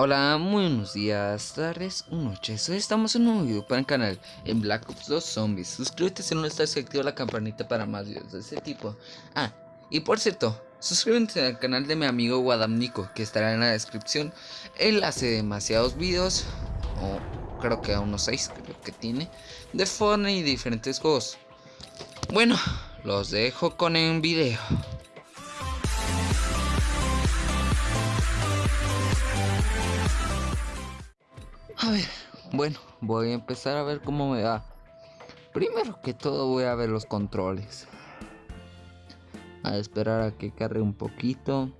Hola, muy buenos días, tardes noches. Hoy estamos en un nuevo video para el canal en Black Ops 2 Zombies. Suscríbete si no estás y activa la campanita para más videos de ese tipo. Ah, y por cierto, suscríbete al canal de mi amigo Guadamnico, que estará en la descripción. Él hace demasiados videos, o creo que a unos 6 creo que tiene, de Fortnite y diferentes juegos. Bueno, los dejo con el video. A ver, bueno, voy a empezar a ver cómo me va. Primero que todo voy a ver los controles. A esperar a que cargue un poquito.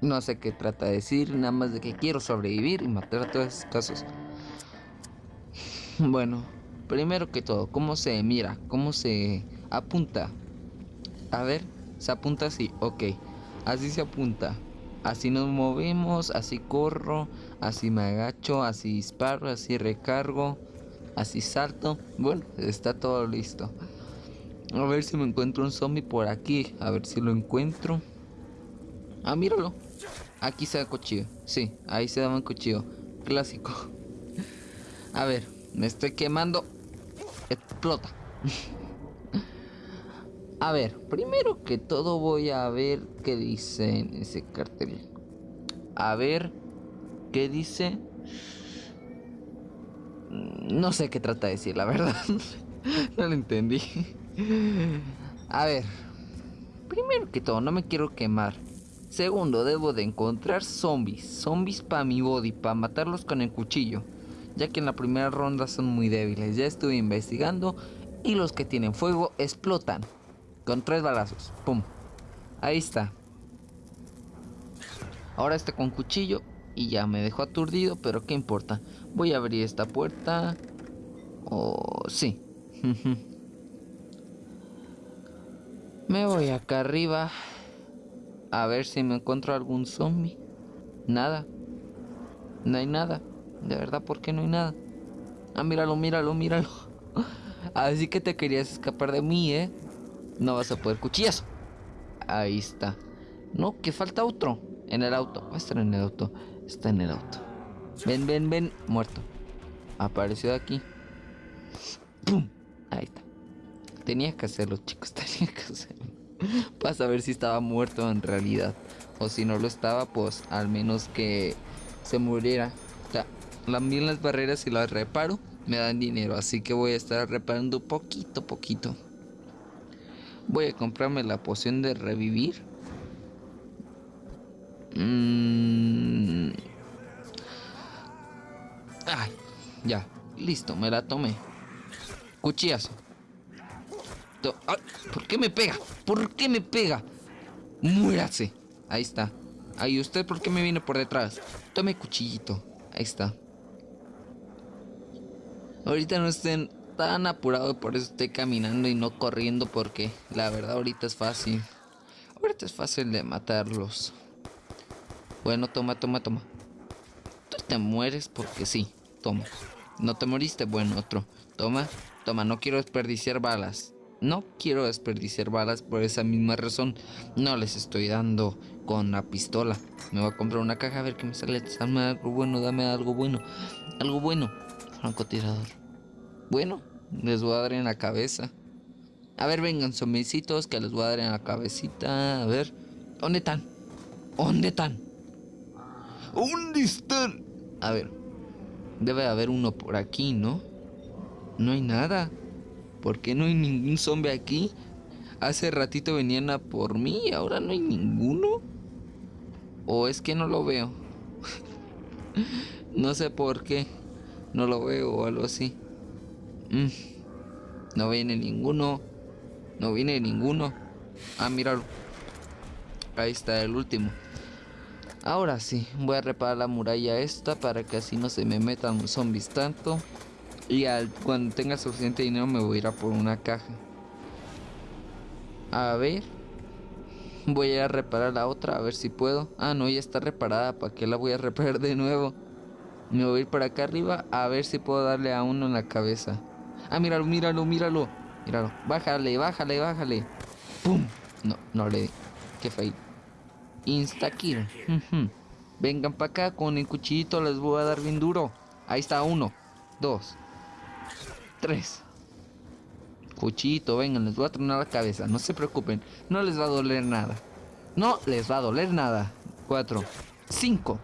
No sé qué trata de decir, nada más de que quiero sobrevivir y matar a todos esos casos. Bueno, primero que todo, ¿cómo se mira? ¿Cómo se apunta? A ver, se apunta así, ok. Así se apunta. Así nos movemos, así corro, así me agacho, así disparo, así recargo, así salto. Bueno, está todo listo. A ver si me encuentro un zombie por aquí. A ver si lo encuentro. Ah, míralo. Aquí se da cuchillo. Sí, ahí se da un cuchillo. Clásico. A ver, me estoy quemando. Explota. A ver, primero que todo voy a ver qué dice en ese cartel. A ver qué dice. No sé qué trata de decir, la verdad. no lo entendí. A ver, primero que todo, no me quiero quemar. Segundo, debo de encontrar zombies. Zombies para mi body, para matarlos con el cuchillo. Ya que en la primera ronda son muy débiles. Ya estuve investigando y los que tienen fuego explotan. Con tres balazos. Pum. Ahí está. Ahora está con cuchillo. Y ya me dejó aturdido. Pero qué importa. Voy a abrir esta puerta. Oh, sí. me voy acá arriba. A ver si me encuentro algún zombie. Nada. No hay nada. De verdad, ¿por qué no hay nada? Ah, míralo, míralo, míralo. Así que te querías escapar de mí, ¿eh? No vas a poder cuchillazo. Ahí está. No, que falta otro. En el auto. Va a estar en el auto. Está en el auto. Ven, ven, ven. Muerto. Apareció de aquí. Ahí está. Tenía que hacerlo, chicos. Tenía que hacerlo. Para saber si estaba muerto en realidad. O si no lo estaba, pues al menos que se muriera. O sea, las barreras y las reparo me dan dinero. Así que voy a estar reparando poquito, poquito. Voy a comprarme la poción de revivir. Mm. Ay, ya, listo, me la tomé. Cuchillazo. ¿Por qué me pega? ¿Por qué me pega? Muérase. Ahí está. Ahí, ¿usted por qué me viene por detrás? Tome cuchillito. Ahí está. Ahorita no estén tan apurado, por eso estoy caminando y no corriendo porque la verdad ahorita es fácil. Ahorita es fácil de matarlos. Bueno, toma, toma, toma. Tú te mueres porque sí. Toma. No te moriste, bueno, otro. Toma, toma, no quiero desperdiciar balas. No quiero desperdiciar balas por esa misma razón. No les estoy dando con la pistola. Me voy a comprar una caja a ver qué me sale. Dame algo bueno, dame algo bueno. Algo bueno. Francotirador. Bueno, les voy a dar en la cabeza. A ver, vengan, zombicitos, que les voy a dar en la cabecita. A ver. ¿Dónde están? ¿Dónde están? ¿Dónde están? A ver. Debe haber uno por aquí, ¿no? No hay nada. ¿Por qué no hay ningún zombie aquí? Hace ratito venían a por mí y ahora no hay ninguno. ¿O es que no lo veo? no sé por qué. No lo veo o algo así. Mm. No viene ninguno. No viene ninguno. Ah, míralo. Ahí está el último. Ahora sí, voy a reparar la muralla esta para que así no se me metan zombies tanto. Y al, cuando tenga suficiente dinero me voy a ir a por una caja. A ver. Voy a ir a reparar la otra, a ver si puedo. Ah, no, ya está reparada. ¿Para qué la voy a reparar de nuevo? Me voy a ir para acá arriba a ver si puedo darle a uno en la cabeza. Ah, míralo, míralo, míralo. Míralo. Bájale, bájale, bájale. ¡Pum! No, no le di. Qué fail. Insta kill. Vengan para acá con el cuchillito, les voy a dar bien duro. Ahí está, uno, dos, tres. Cuchillito, vengan, les voy a tronar la cabeza. No se preocupen, no les va a doler nada. No les va a doler nada. Cuatro, cinco.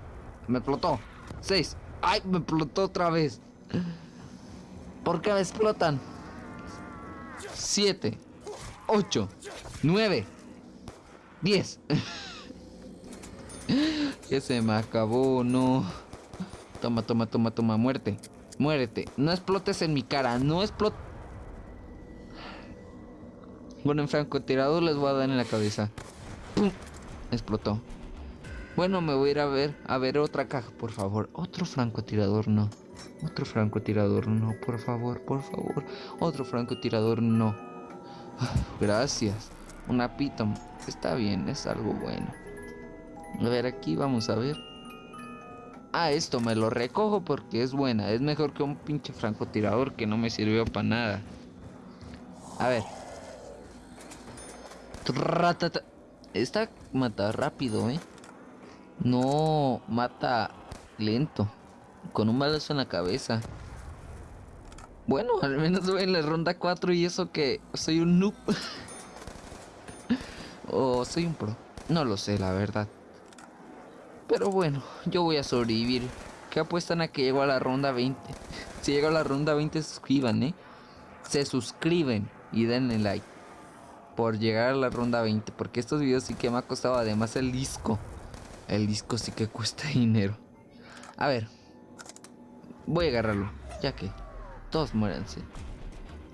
Me explotó. Seis. ¡Ay! Me explotó otra vez. ¿Por qué me explotan? Siete. Ocho. Nueve. Diez. que se me acabó, no. Toma, toma, toma, toma. Muerte. Muérete. No explotes en mi cara. No explotes. Bueno, en francotirador les voy a dar en la cabeza. Explotó. Bueno, me voy a ir a ver, a ver otra caja, por favor. Otro francotirador, no. Otro francotirador, no, por favor, por favor. Otro francotirador, no. Gracias. Una piton. Está bien, es algo bueno. A ver, aquí vamos a ver. Ah, esto me lo recojo porque es buena. Es mejor que un pinche francotirador que no me sirvió para nada. A ver. Esta mata rápido, ¿eh? No mata lento. Con un balazo en la cabeza. Bueno, al menos voy en la ronda 4 y eso que soy un noob. o soy un pro. No lo sé, la verdad. Pero bueno, yo voy a sobrevivir. ¿Qué apuestan a que llego a la ronda 20? si llego a la ronda 20, suscriban, ¿eh? Se suscriben y denle like. Por llegar a la ronda 20. Porque estos videos sí que me ha costado además el disco. El disco sí que cuesta dinero. A ver. Voy a agarrarlo. Ya que todos muéranse.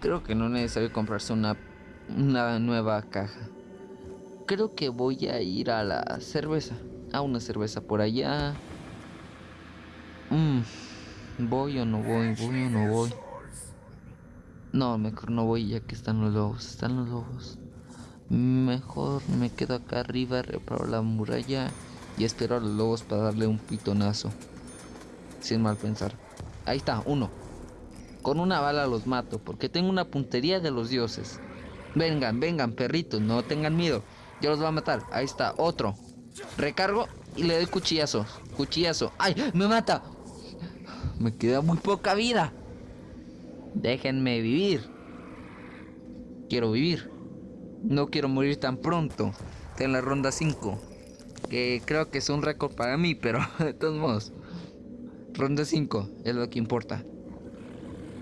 Creo que no es necesario comprarse una, una nueva caja. Creo que voy a ir a la cerveza. A una cerveza por allá. Mm, ¿Voy o no voy? ¿Voy o no voy? No, mejor no voy ya que están los lobos. Están los lobos. Mejor me quedo acá arriba, reparo la muralla y espero a los lobos para darle un pitonazo. Sin mal pensar. Ahí está, uno. Con una bala los mato, porque tengo una puntería de los dioses. Vengan, vengan, perritos, no tengan miedo. Yo los voy a matar. Ahí está, otro. Recargo y le doy cuchillazo. Cuchillazo. ¡Ay! ¡Me mata! Me queda muy poca vida. Déjenme vivir. Quiero vivir. No quiero morir tan pronto. En la ronda 5 que creo que es un récord para mí, pero de todos modos. Ronda 5 es lo que importa.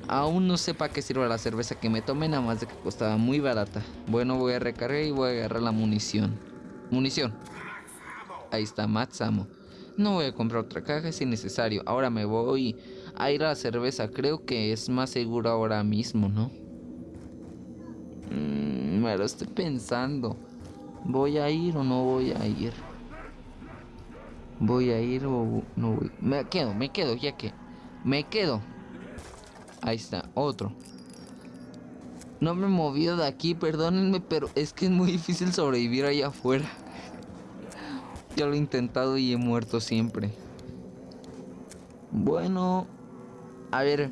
Aún no sé para qué sirve la cerveza que me tomé, nada más de que costaba muy barata. Bueno, voy a recargar y voy a agarrar la munición. Munición. Ahí está, Matsamo. No voy a comprar otra caja si necesario. Ahora me voy a ir a la cerveza. Creo que es más seguro ahora mismo, ¿no? Mm, me lo estoy pensando. ¿Voy a ir o no voy a ir? ¿Voy a ir o no voy? Me quedo, me quedo, ya que. Me quedo. Ahí está, otro. No me he movido de aquí, perdónenme, pero es que es muy difícil sobrevivir allá afuera. Ya lo he intentado y he muerto siempre. Bueno, a ver.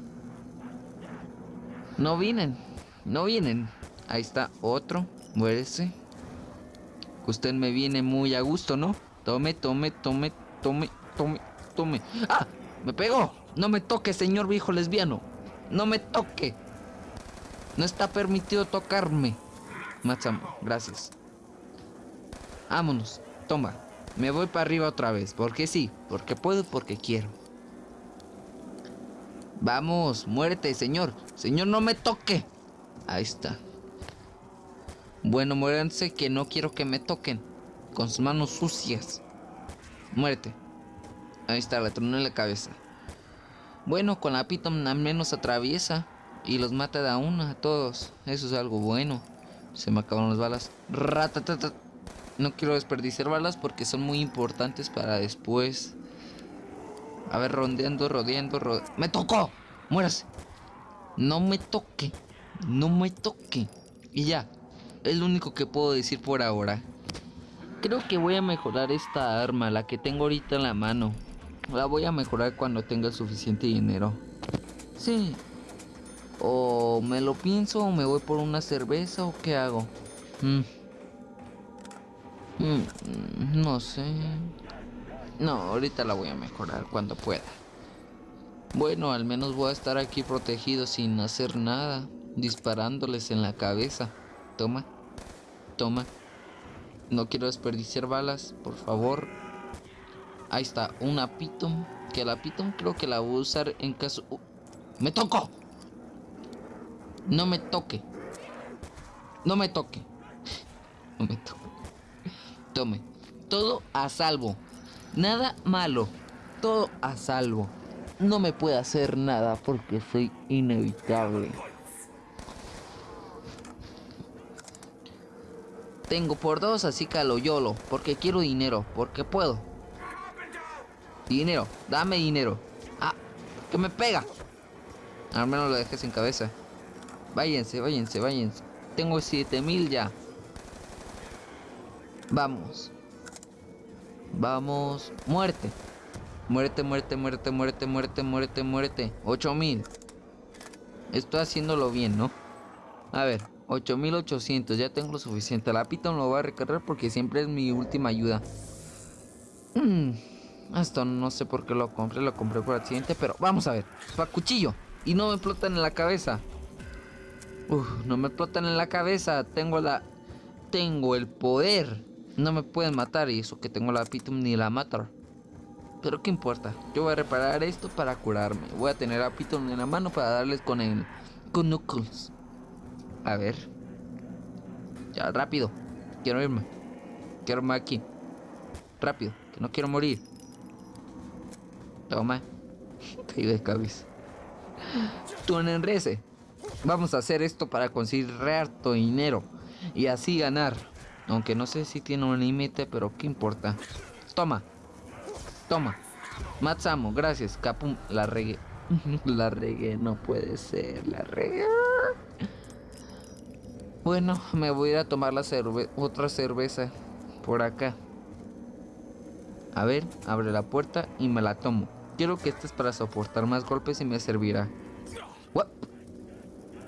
No vienen, no vienen. Ahí está otro, muérese. Usted me viene muy a gusto, ¿no? Tome, tome, tome, tome, tome, tome. ¡Ah! ¡Me pegó! No me toque, señor viejo lesbiano. No me toque. No está permitido tocarme. Matsamo, gracias. Vámonos. Toma. Me voy para arriba otra vez. Porque sí. Porque puedo, porque quiero. Vamos, muerte, señor. Señor, no me toque. Ahí está. Bueno, muéranse que no quiero que me toquen con sus manos sucias. Muerte. Ahí está, la troné en la cabeza. Bueno, con la Piton al menos atraviesa y los mata de a una a todos. Eso es algo bueno. Se me acabaron las balas. No quiero desperdiciar balas porque son muy importantes para después. A ver, rondeando, rodeando, rodeando. ¡Me tocó! ¡Muérase! No me toque. No me toque. Y ya. Es lo único que puedo decir por ahora. Creo que voy a mejorar esta arma, la que tengo ahorita en la mano. La voy a mejorar cuando tenga suficiente dinero. Sí. O me lo pienso o me voy por una cerveza o qué hago. Mm. Mm, no sé. No, ahorita la voy a mejorar cuando pueda. Bueno, al menos voy a estar aquí protegido sin hacer nada, disparándoles en la cabeza. Toma, toma. No quiero desperdiciar balas, por favor. Ahí está, una Piton. Que la Piton creo que la voy a usar en caso... ¡Me toco! No me toque. No me toque. No me toque. Tome. Todo a salvo. Nada malo. Todo a salvo. No me puede hacer nada porque soy inevitable. Tengo por dos, así que lo yolo. Porque quiero dinero. Porque puedo. Dinero. Dame dinero. Ah, que me pega. Al menos lo dejes en cabeza. Váyanse, váyanse, váyanse. Tengo 7000 ya. Vamos. Vamos. Muerte. Muerte, muerte, muerte, muerte, muerte, muerte, muerte. 8000. Estoy haciéndolo bien, ¿no? A ver, 8800. Ya tengo lo suficiente. La pita no lo voy a recargar porque siempre es mi última ayuda. Mm, esto no sé por qué lo compré. Lo compré por accidente, pero vamos a ver. Pa' cuchillo. Y no me explotan en la cabeza. Uf, no me explotan en la cabeza. Tengo la... Tengo el poder. No me pueden matar y eso que tengo la Pitum ni la matar. Pero qué importa. Yo voy a reparar esto para curarme. Voy a tener a Pitum en la mano para darles con el... Con Knuckles. A ver. Ya, rápido. Quiero irme. Quiero irme aquí. Rápido. Que no quiero morir. Toma. Caí de cabeza. Tú en enrece. Vamos a hacer esto para conseguir harto dinero. Y así ganar. Aunque no sé si tiene un límite, pero qué importa. Toma. Toma. Matsamo, gracias. Capum, la regué. la regué, no puede ser. La regué. Bueno, me voy a ir a tomar la otra cerveza por acá. A ver, abre la puerta y me la tomo. Quiero que este es para soportar más golpes y me servirá.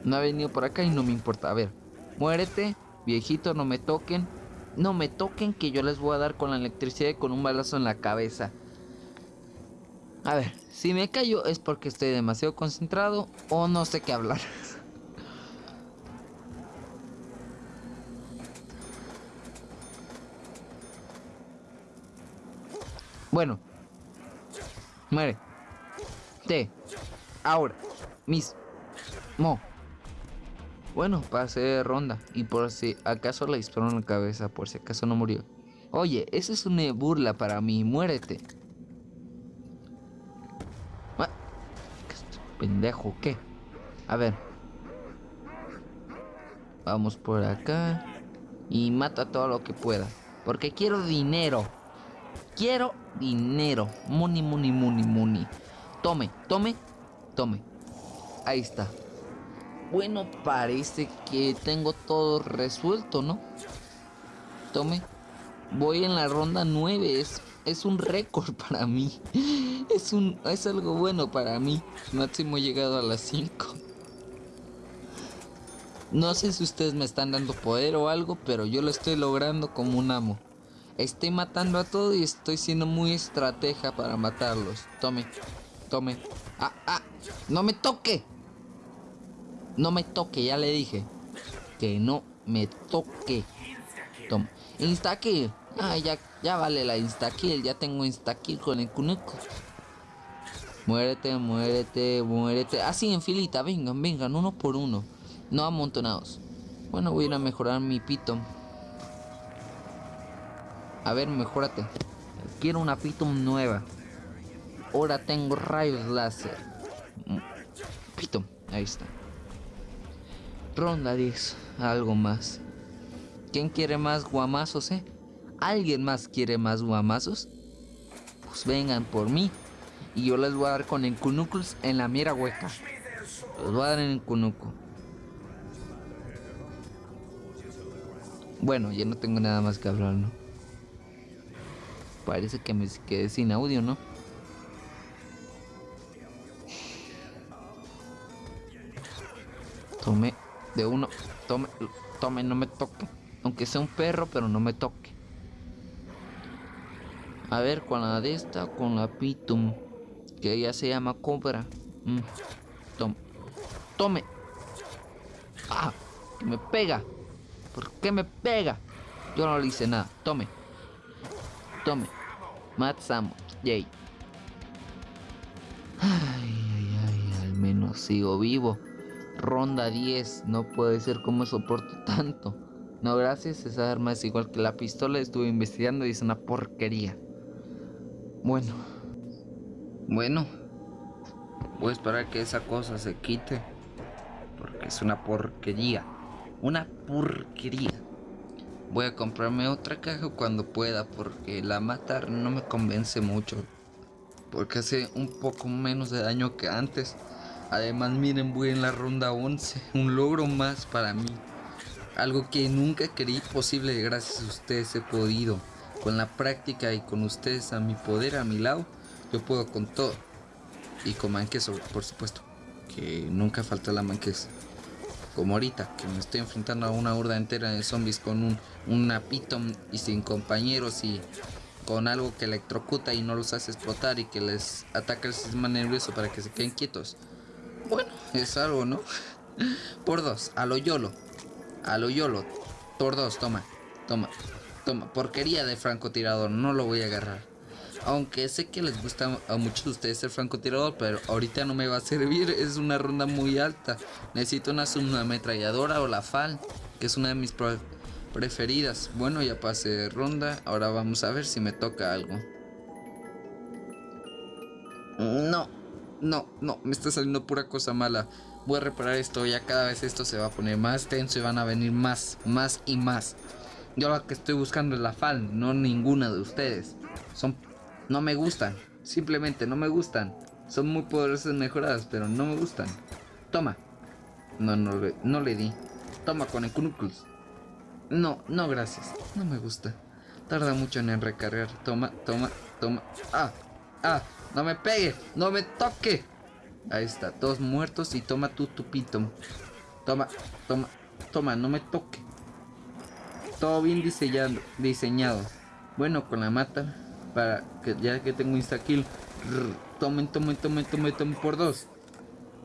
No ha venido por acá y no me importa. A ver, muérete, viejito, no me toquen. No me toquen que yo les voy a dar con la electricidad y con un balazo en la cabeza. A ver, si me callo es porque estoy demasiado concentrado o no sé qué hablar. Bueno. Muere. Te. Ahora. Mis. Mo. Bueno, pasé ronda. Y por si acaso le disparó la cabeza, por si acaso no murió. Oye, esa es una burla para mí. Muérete. Ah, pendejo, ¿qué? A ver. Vamos por acá. Y mata todo lo que pueda. Porque quiero dinero. Quiero dinero. Money, money, money, money. Tome, tome, tome. Ahí está. Bueno, parece que tengo todo resuelto, ¿no? Tome. Voy en la ronda 9. Es, es un récord para mí. Es, un, es algo bueno para mí. Máximo he llegado a las 5. No sé si ustedes me están dando poder o algo, pero yo lo estoy logrando como un amo. Estoy matando a todo y estoy siendo muy estratega para matarlos. Tome, tome. ¡Ah, ah! ¡No me toque! No me toque, ya le dije. Que no me toque. Toma. Instakill. Ah, ya, ya vale la instakill. Ya tengo instakill con el Kuneko. Muérete, muérete, muérete. Así en filita, vengan, vengan, uno por uno. No amontonados. Bueno, voy a ir a mejorar mi pito. A ver, mejórate. Quiero una Piton nueva. Ahora tengo rayos láser. Piton, ahí está. Ronda 10, algo más. ¿Quién quiere más guamazos, eh? ¿Alguien más quiere más guamazos? Pues vengan por mí. Y yo les voy a dar con el en la mira hueca. Les voy a dar en el. Bueno, ya no tengo nada más que hablar, ¿no? Parece que me quedé sin audio, ¿no? Tome de uno. Tome, tome, no me toque. Aunque sea un perro, pero no me toque. A ver, con la de esta, con la Pitum. Que ella se llama Cobra. Mm. Tome. Tome. Ah, que me pega. ¿Por qué me pega? Yo no le hice nada. Tome. Tome. Matsamo. Yay. Ay, ay, ay, al menos sigo vivo. Ronda 10. No puede ser como soporto tanto. No, gracias. Esa arma es igual que la pistola. Estuve investigando y es una porquería. Bueno. Bueno. Voy a esperar que esa cosa se quite. Porque es una porquería. Una porquería. Voy a comprarme otra caja cuando pueda. Porque la matar no me convence mucho. Porque hace un poco menos de daño que antes. Además, miren, voy en la ronda 11. Un logro más para mí. Algo que nunca creí posible. Gracias a ustedes he podido. Con la práctica y con ustedes a mi poder, a mi lado, yo puedo con todo. Y con manques, por supuesto. Que nunca falta la manques. Como ahorita, que me estoy enfrentando a una horda entera de zombies con un, una piton y sin compañeros y con algo que electrocuta y no los hace explotar y que les ataca el sistema nervioso para que se queden quietos. Bueno, es algo, ¿no? Por dos, a lo YOLO. A lo YOLO. Por dos, toma, toma, toma. Porquería de francotirador, no lo voy a agarrar. Aunque sé que les gusta a muchos de ustedes el francotirador, pero ahorita no me va a servir. Es una ronda muy alta. Necesito una ametralladora o la FAL, que es una de mis preferidas. Bueno, ya pasé ronda. Ahora vamos a ver si me toca algo. No, no, no, me está saliendo pura cosa mala. Voy a reparar esto, ya cada vez esto se va a poner más tenso y van a venir más, más y más. Yo lo que estoy buscando es la FAL, no ninguna de ustedes. Son no me gustan. Simplemente no me gustan. Son muy poderosas mejoradas, pero no me gustan. Toma. No, no, no le di. Toma con el Knuckles. No, no, gracias. No me gusta. Tarda mucho en recargar. Toma, toma, toma. ¡Ah! ¡Ah! ¡No me pegue! ¡No me toque! Ahí está, todos muertos y toma tu tupito. Toma, toma, toma, no me toque. Todo bien diseñado, diseñado. Bueno, con la mata para que ya que tengo insta kill tomen tomen tomen tomen tomen por dos.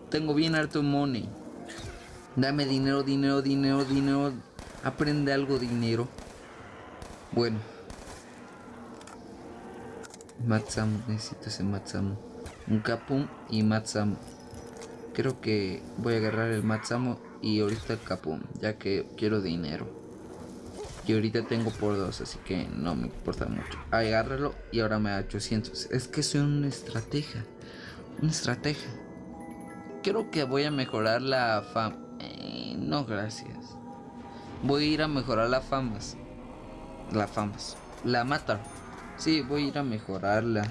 Tengo bien harto money. Dame dinero dinero dinero dinero. Aprende algo dinero. Bueno. Matsamu necesito ese Matsamu. Un Capum y Matsamu. Creo que voy a agarrar el Matsamu y ahorita el Capum ya que quiero dinero y ahorita tengo por dos, así que no me importa mucho. Agárralo y ahora me da 800. Es que soy una estrategia. Una estrategia. Creo que voy a mejorar la fama. Eh, no, gracias. Voy a ir a mejorar la famas. La famas. La mata. Sí, voy a ir a mejorarla.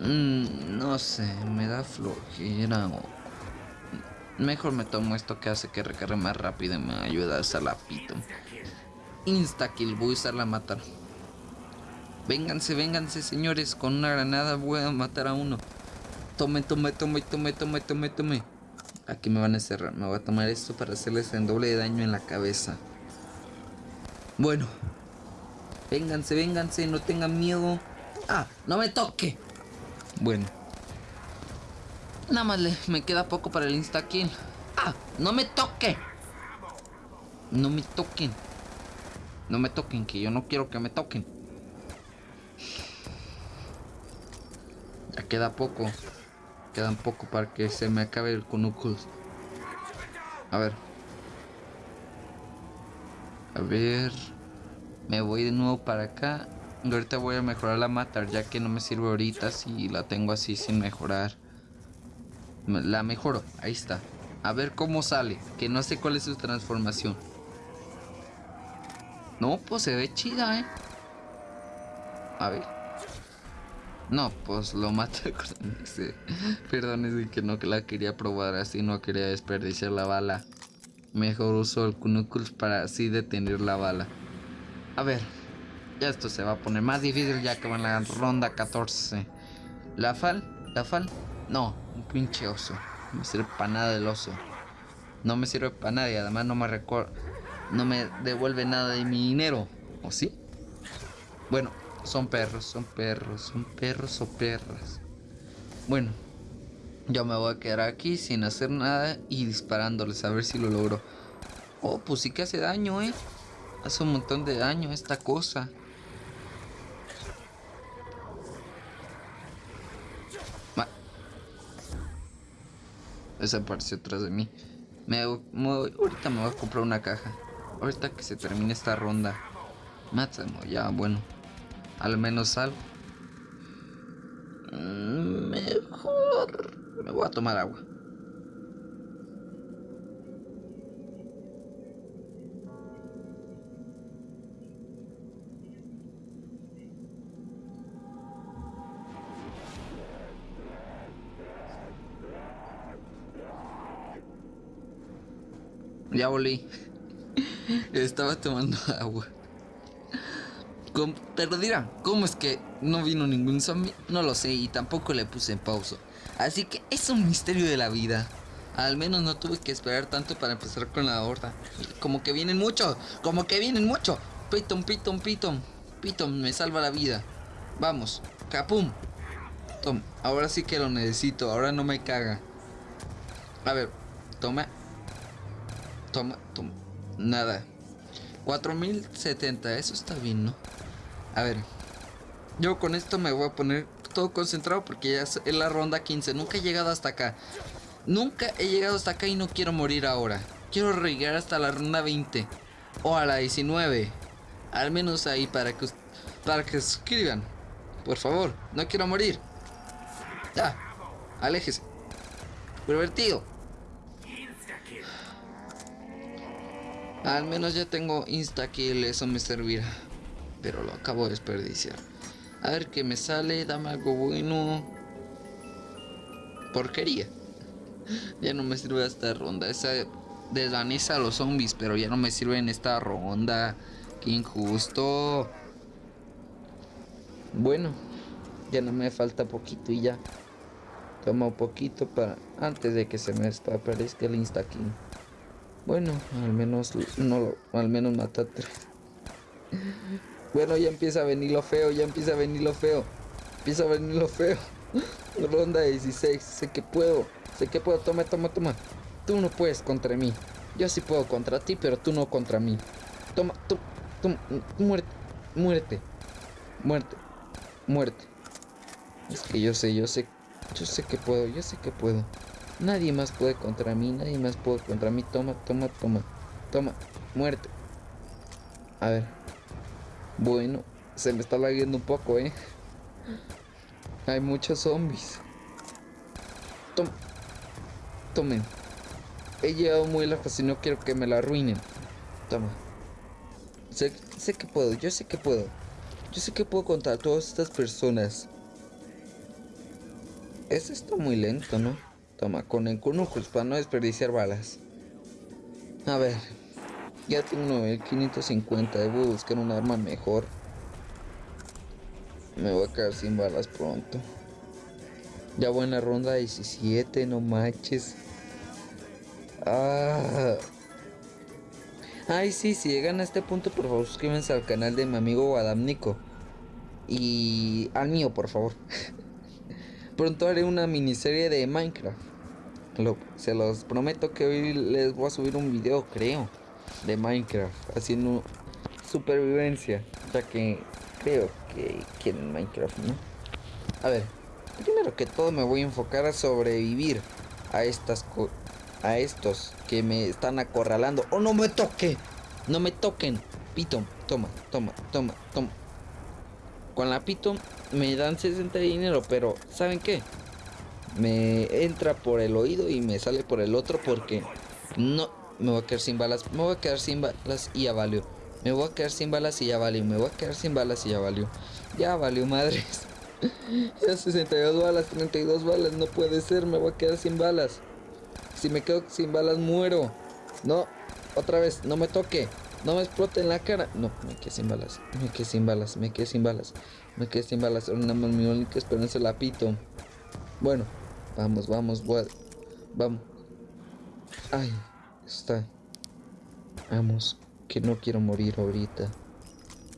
Mm, no sé, me da flojera. Mejor me tomo esto que hace que recargue más rápido y me ayuda a hacer. Insta kill, voy a usarla a matar. Vénganse, vénganse, señores. Con una granada voy a matar a uno. Tome, tome, tome, tome, tome, tome, tome. Aquí me van a cerrar. Me voy a tomar esto para hacerles el doble de daño en la cabeza. Bueno. Vénganse, vénganse, no tengan miedo. Ah, no me toque. Bueno. Nada más le, me queda poco para el insta kill. Ah, no me toque. No me toquen. No me toquen, que yo no quiero que me toquen. Ya queda poco. Quedan poco para que se me acabe el Knuckles. A ver. A ver. Me voy de nuevo para acá. ahorita voy a mejorar la matar, ya que no me sirve ahorita si la tengo así sin mejorar. La mejoro, ahí está. A ver cómo sale, que no sé cuál es su transformación. No, pues se ve chida, ¿eh? A ver. No, pues lo Perdón, es que no la quería probar así, no quería desperdiciar la bala. Mejor uso el Knuckles para así detener la bala. A ver, ya esto se va a poner más difícil ya que va en la ronda 14. ¿La fal? ¿La fal? No, un pinche oso. No me sirve para nada el oso. No me sirve para nada y además no me recuerdo no me devuelve nada de mi dinero. ¿O sí? Bueno, Son perros, son perros, son perros o perras. Bueno, yo me voy a quedar aquí sin hacer nada y disparándoles a ver si lo logro. Oh, pues sí que hace daño, eh. Hace un montón de daño esta cosa. Desapareció atrás de mí. Me, ahorita me voy a comprar una caja. Ahorita que se termine esta ronda. Máximo, ya, bueno. Al menos algo. Mm, mejor. Me voy a tomar agua. Ya volví. Estaba tomando agua. te lo dirán, ¿cómo es que no vino ningún zombie? No lo sé y tampoco le puse en pausa. Así que es un misterio de la vida. Al menos no tuve que esperar tanto para empezar con la horda. Como que vienen mucho, como que vienen mucho. Piton, piton, piton. Piton me salva la vida. Vamos, capum. Tom, ahora sí que lo necesito, ahora no me caga. A ver, toma Toma, toma. Nada. 4070, eso está bien, ¿no? A ver. Yo con esto me voy a poner todo concentrado porque ya es la ronda 15. Nunca he llegado hasta acá. Nunca he llegado hasta acá y no quiero morir ahora. Quiero llegar hasta la ronda 20. O a la 19. Al menos ahí para que, para que escriban. Por favor, no quiero morir. Ya, aléjese. Pervertido. Al menos ya tengo insta-kill, eso me servirá. Pero lo acabo de desperdiciar. A ver qué me sale, dame algo bueno. Porquería. Ya no me sirve esta ronda. Esa desvanece a los zombies, pero ya no me sirve en esta ronda. Qué injusto. Bueno, ya no me falta poquito y ya. Toma un poquito para antes de que se me aparezca el insta kill. Bueno, al menos no al menos matate. Bueno, ya empieza a venir lo feo, ya empieza a venir lo feo. Empieza a venir lo feo. Ronda 16, sé que puedo, sé que puedo, toma, toma, toma. Tú no puedes contra mí. Yo sí puedo contra ti, pero tú no contra mí. Toma, tú, tú, muerte, muerte, muerte, muerte. Es que yo sé, yo sé, yo sé que puedo, yo sé que puedo. Nadie más puede contra mí, nadie más puede contra mí. Toma, toma, toma, toma. Muerte. A ver. Bueno, se me está lagueando un poco, ¿eh? Hay muchos zombies. Toma. Tomen. He llegado muy lejos y no quiero que me la arruinen. Toma. Sé, sé que puedo, yo sé que puedo. Yo sé que puedo contra todas estas personas. Es esto muy lento, ¿no? Toma, con el pues para no desperdiciar balas. A ver. Ya tengo 550. Debo buscar un arma mejor. Me voy a quedar sin balas pronto. Ya voy en la ronda 17, no manches. Ah. Ay, sí, si llegan a este punto, por favor, suscríbanse al canal de mi amigo Adam Nico. Y al mío, por favor. Pronto haré una miniserie de Minecraft se los prometo que hoy les voy a subir un video, creo, de Minecraft, haciendo supervivencia, ya que creo que quieren Minecraft, ¿no? A ver, primero que todo me voy a enfocar a sobrevivir a estas a estos que me están acorralando. ¡Oh, no me toque! ¡No me toquen! Pito, toma, toma, toma, toma. Con la Pito me dan 60 de dinero, pero ¿saben qué? Me entra por el oído y me sale por el otro porque no me voy a quedar sin balas, me voy a quedar sin balas y ya valió. Me voy a quedar sin balas y ya valió, me voy a quedar sin balas y ya valió. Ya valió, madres. ya 62 balas, 32 balas, no puede ser, me voy a quedar sin balas. Si me quedo sin balas muero. No, otra vez, no me toque. No me explote en la cara. No, me quedé sin balas. Me quedé sin balas. Me quedé sin balas. Me quedé sin balas. Ahora nada más mi única esperanza la pito. Bueno, Vamos, vamos, vamos. Ay, está. Vamos, que no quiero morir ahorita.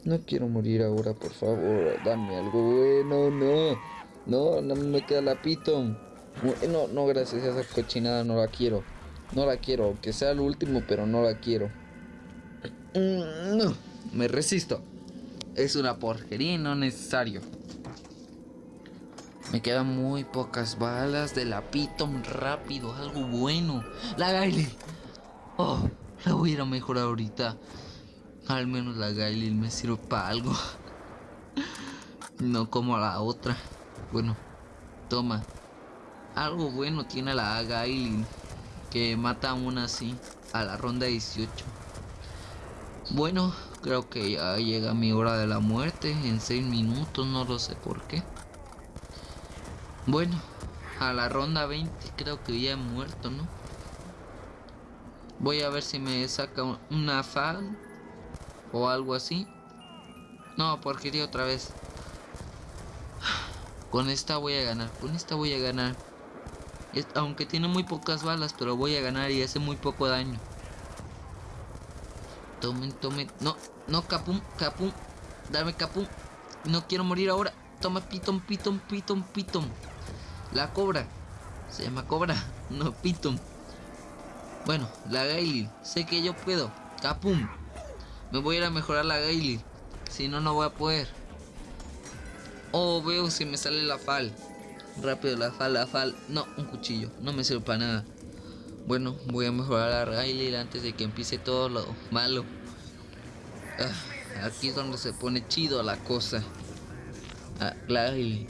No quiero morir ahora, por favor. Dame algo bueno, no. No, no me queda la piton. No, no, gracias a esa cochinada no la quiero. No la quiero, aunque sea el último, pero no la quiero. Mm, no, me resisto. Es una porquería no necesario. Me quedan muy pocas balas de la Piton rápido, algo bueno. La Gaily. Oh, la voy a ir a mejorar ahorita. Al menos la Gaily me sirve para algo. No como la otra. Bueno, toma. Algo bueno tiene la Gaily. Que mata aún así a la ronda 18. Bueno, creo que ya llega mi hora de la muerte en 6 minutos, no lo sé por qué. Bueno, a la ronda 20 creo que ya he muerto, ¿no? Voy a ver si me saca una fan o algo así. No, porquería otra vez. Con esta voy a ganar, con esta voy a ganar. Aunque tiene muy pocas balas, pero voy a ganar y hace muy poco daño. Tomen, tomen. No, no, capum, capum. Dame capum. No quiero morir ahora. Toma, pitón, pitón, pitón, pitón. La cobra. Se llama cobra, no pitón. Bueno, la Gaily. Sé que yo puedo. Capum. Me voy a ir a mejorar la Gaily. Si no, no voy a poder. Oh, veo si me sale la fal. Rápido, la fal, la fal. No, un cuchillo. No me sirve para nada. Bueno, voy a mejorar a Riley antes de que empiece todo lo malo. Ah, aquí es donde se pone chido la cosa. Ah,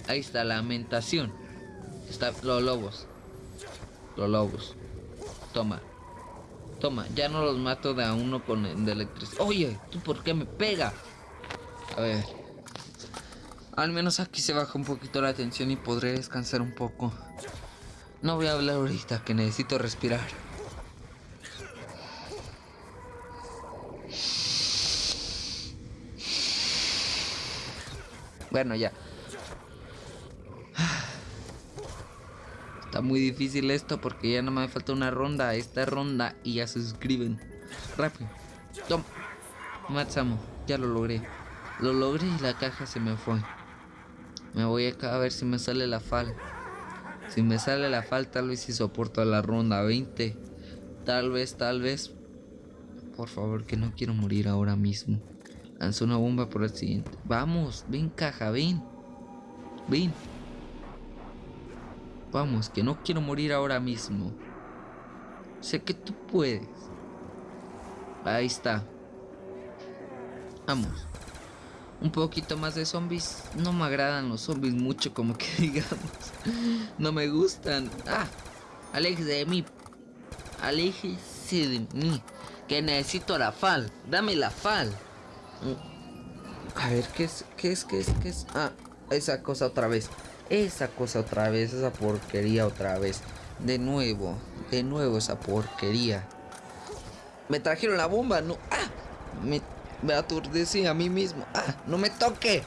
ahí está, lamentación. Está los lobos. Los lobos. Toma. Toma, ya no los mato de a uno con de electricidad. Oye, ¿tú por qué me pega? A ver. Al menos aquí se baja un poquito la tensión y podré descansar un poco. No voy a hablar ahorita, que necesito respirar. Bueno, ya. Está muy difícil esto porque ya no me falta una ronda. Esta ronda y ya se suscriben. Rápido. Toma. Matsamo. Ya lo logré. Lo logré y la caja se me fue. Me voy acá a ver si me sale la fal. Si me sale la falta, tal vez si soporto la ronda 20. Tal vez, tal vez. Por favor, que no quiero morir ahora mismo. Lanzo una bomba por el siguiente. Vamos, ven caja, ven. Ven. Vamos, que no quiero morir ahora mismo. Sé que tú puedes. Ahí está. Vamos un poquito más de zombies. No me agradan los zombies mucho, como que digamos. No me gustan. Ah, aléjese de mí. Aléjese de mí. Que necesito la fal. Dame la fal. A ver, ¿qué es? ¿Qué es? ¿Qué es? ¿Qué es? Ah, esa cosa otra vez. Esa cosa otra vez. Esa porquería otra vez. De nuevo. De nuevo esa porquería. Me trajeron la bomba. No. Ah. Me me aturdecí a mí mismo. ¡Ah! ¡No me toque!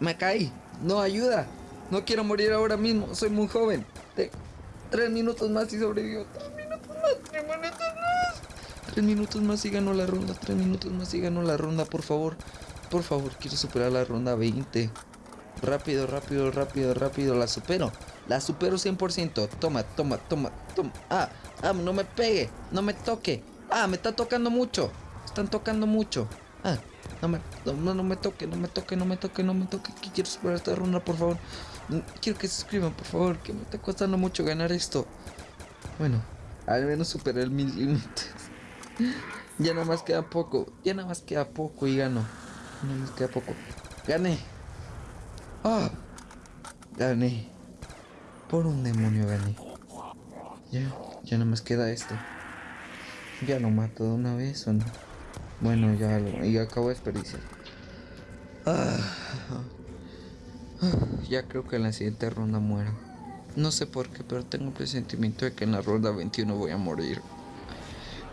Me caí. No ayuda. No quiero morir ahora mismo. Soy muy joven. tres minutos más y sobrevivo. Tres minutos más. Tres minutos más. Tres minutos más y gano la ronda. Tres minutos más y gano la ronda, por favor. Por favor, quiero superar la ronda 20. Rápido, rápido, rápido, rápido. La supero. La supero 100%. Toma, toma, toma, toma. Ah, ah, no me pegue. No me toque. Ah, me está tocando mucho están tocando mucho. Ah, no me, no, no me toque, no me toque, no me toque, no me toque. Que quiero superar esta ronda, por favor. Quiero que se suscriban, por favor, que me está costando mucho ganar esto. Bueno, al menos superé el mil límites. ya nada más queda poco, ya nada más queda poco y gano. Nada más queda poco. Gané. Ah, gané. Por un demonio gané. Ya, ya nada más queda esto. Ya lo mato de una vez o no. Bueno, ya lo. Y acabo de desperdiciar. Ah, ya creo que en la siguiente ronda muero. No sé por qué, pero tengo el presentimiento de que en la ronda 21 voy a morir.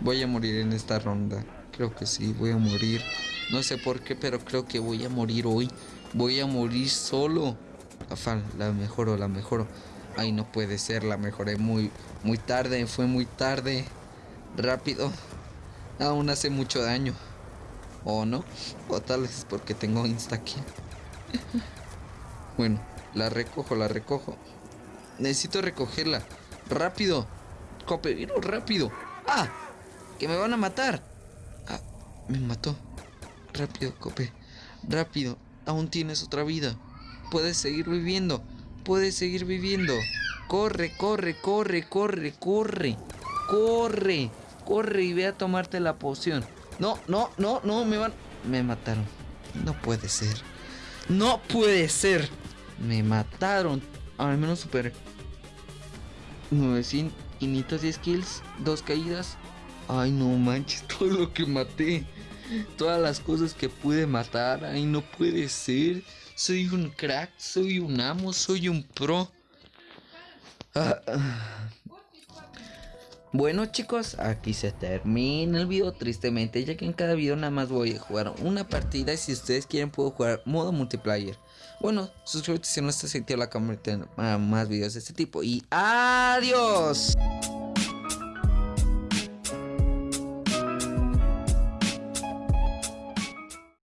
Voy a morir en esta ronda. Creo que sí, voy a morir. No sé por qué, pero creo que voy a morir hoy. Voy a morir solo. Afal, la mejoro, la mejoro. Ay, no puede ser, la mejoré muy, muy tarde. Fue muy tarde. Rápido. Aún hace mucho daño. O no. O tal vez porque tengo insta aquí. bueno, la recojo, la recojo. Necesito recogerla. Rápido. Cope, vino rápido. ¡Ah! Que me van a matar. Ah, me mató. Rápido, Cope. Rápido. Aún tienes otra vida. Puedes seguir viviendo. Puedes seguir viviendo. Corre, corre, corre, corre, corre. Corre. Corre y ve a tomarte la poción. No, no, no, no, me van... Me mataron. No puede ser. No puede ser. Me mataron. Al menos super 910 kills, dos caídas. Ay, no manches, todo lo que maté. Todas las cosas que pude matar. Ay, no puede ser. Soy un crack, soy un amo, soy un pro. Ah, ah. Bueno chicos, aquí se termina el video tristemente, ya que en cada video nada más voy a jugar una partida y si ustedes quieren puedo jugar modo multiplayer. Bueno, suscríbete si no estás activo la cámara más videos de este tipo y adiós.